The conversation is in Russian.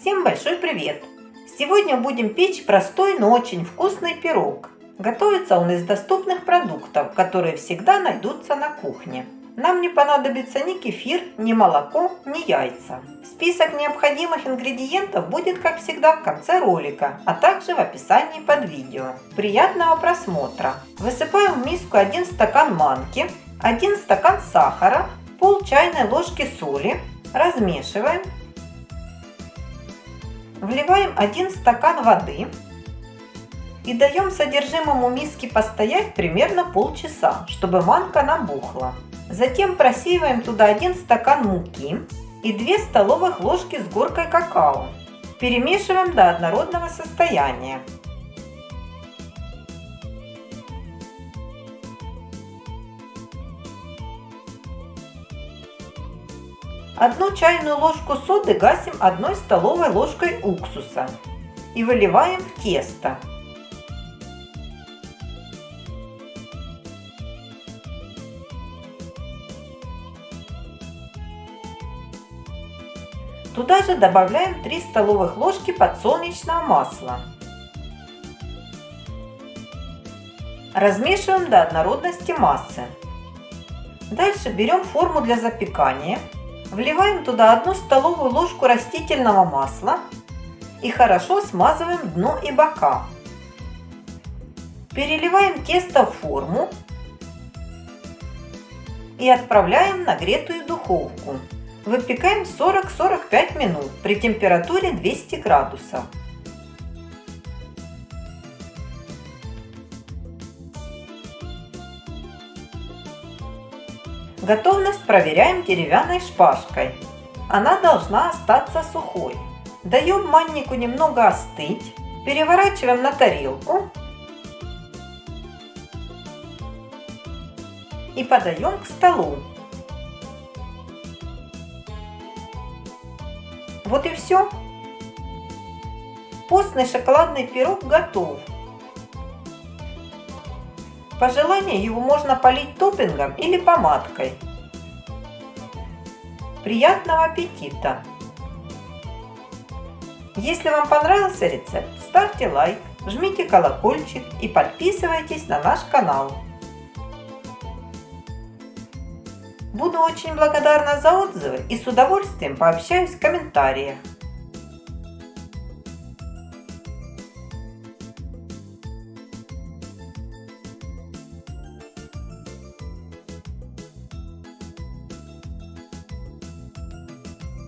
Всем большой привет! Сегодня будем печь простой, но очень вкусный пирог. Готовится он из доступных продуктов, которые всегда найдутся на кухне. Нам не понадобится ни кефир, ни молоко, ни яйца. Список необходимых ингредиентов будет, как всегда, в конце ролика, а также в описании под видео. Приятного просмотра! Высыпаем в миску 1 стакан манки, 1 стакан сахара, пол чайной ложки соли, размешиваем Вливаем 1 стакан воды и даем содержимому миски постоять примерно полчаса, чтобы манка набухла. Затем просеиваем туда 1 стакан муки и 2 столовых ложки с горкой какао. Перемешиваем до однородного состояния. Одну чайную ложку соды гасим одной столовой ложкой уксуса и выливаем в тесто. Туда же добавляем 3 столовых ложки подсолнечного масла. Размешиваем до однородности массы. Дальше берем форму для запекания Вливаем туда одну столовую ложку растительного масла и хорошо смазываем дно и бока. Переливаем тесто в форму и отправляем в нагретую духовку. Выпекаем 40-45 минут при температуре 200 градусов. Готовность проверяем деревянной шпажкой. Она должна остаться сухой. Даем маннику немного остыть. Переворачиваем на тарелку. И подаем к столу. Вот и все. Постный шоколадный пирог готов. По желанию его можно полить топпингом или помадкой. Приятного аппетита! Если вам понравился рецепт, ставьте лайк, жмите колокольчик и подписывайтесь на наш канал. Буду очень благодарна за отзывы и с удовольствием пообщаюсь в комментариях.